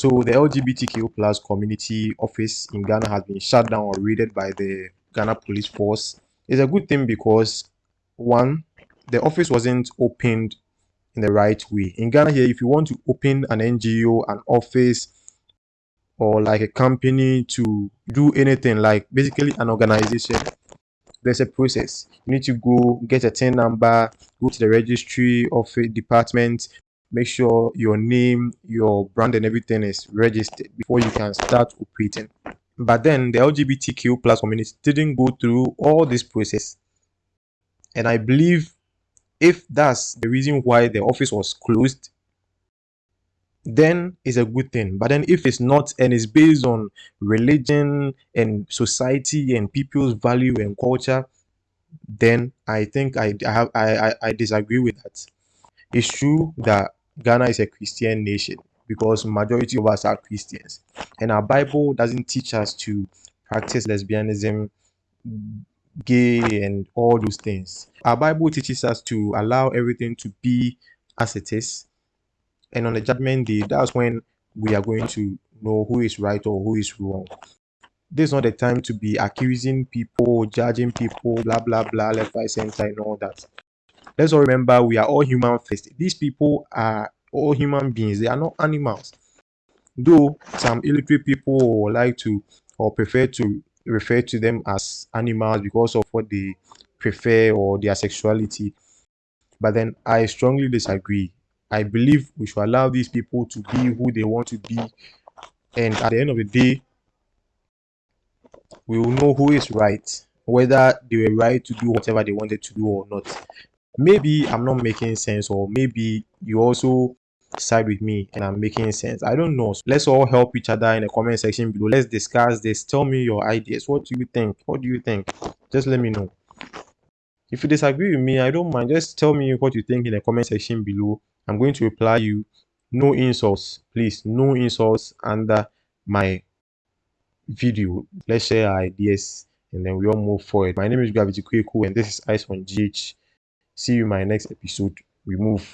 So the LGBTQ plus community office in Ghana has been shut down or raided by the Ghana police force. It's a good thing because one, the office wasn't opened in the right way. In Ghana here, if you want to open an NGO, an office, or like a company to do anything, like basically an organization, there's a process. You need to go get a TIN number, go to the registry of a department, make sure your name, your brand, and everything is registered before you can start operating. But then the LGBTQ plus community didn't go through all this process. And I believe if that's the reason why the office was closed, then it's a good thing. But then if it's not and it's based on religion and society and people's value and culture, then I think I, I have I, I disagree with that. It's true that Ghana is a Christian nation because majority of us are Christians, and our Bible doesn't teach us to practice lesbianism, gay, and all those things. Our Bible teaches us to allow everything to be as it is, and on the judgment day, that's when we are going to know who is right or who is wrong. This is not the time to be accusing people, judging people, blah blah blah, left, right, center, and all that. Let's all remember we are all human first. These people are all human beings, they are not animals. Though some illiterate people like to or prefer to refer to them as animals because of what they prefer or their sexuality. But then I strongly disagree. I believe we should allow these people to be who they want to be. And at the end of the day, we will know who is right, whether they were right to do whatever they wanted to do or not. Maybe I'm not making sense, or maybe you also side with me and I'm making sense. I don't know. So let's all help each other in the comment section below. Let's discuss this. Tell me your ideas. What do you think? What do you think? Just let me know. If you disagree with me, I don't mind. Just tell me what you think in the comment section below. I'm going to reply you. No insults, please. No insults under my video. Let's share our ideas and then we all move forward. My name is Gravity Kweku and this is Ice on GH. See you in my next episode. We move.